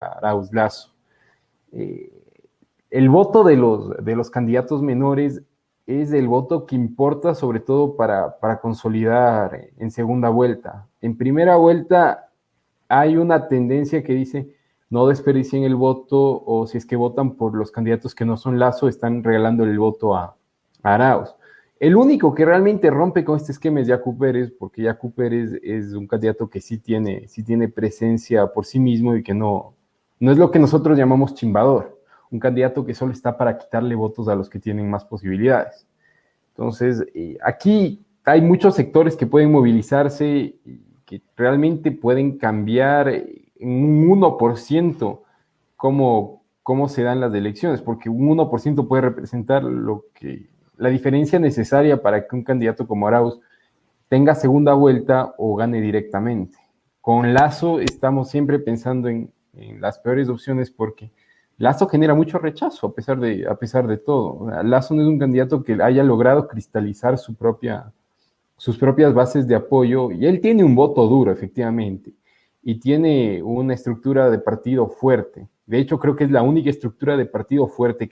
Arauz Lazo. Eh, el voto de los, de los candidatos menores es el voto que importa sobre todo para, para consolidar en segunda vuelta. En primera vuelta hay una tendencia que dice no desperdicien el voto o si es que votan por los candidatos que no son Lazo, están regalando el voto a, Arauz. El único que realmente rompe con este esquema es Yacu Pérez, porque Yacu Pérez es un candidato que sí tiene, sí tiene presencia por sí mismo y que no, no es lo que nosotros llamamos chimbador, un candidato que solo está para quitarle votos a los que tienen más posibilidades. Entonces, eh, aquí hay muchos sectores que pueden movilizarse que realmente pueden cambiar en un 1% cómo, cómo se dan las elecciones, porque un 1% puede representar lo que la diferencia necesaria para que un candidato como Arauz tenga segunda vuelta o gane directamente. Con Lazo estamos siempre pensando en, las peores opciones porque Lazo genera mucho rechazo a pesar de, a pesar de todo. Lazo no es un candidato que haya logrado cristalizar su propia, sus propias bases de apoyo y él tiene un voto duro, efectivamente, y tiene una estructura de partido fuerte. De hecho, creo que es la única estructura de partido fuerte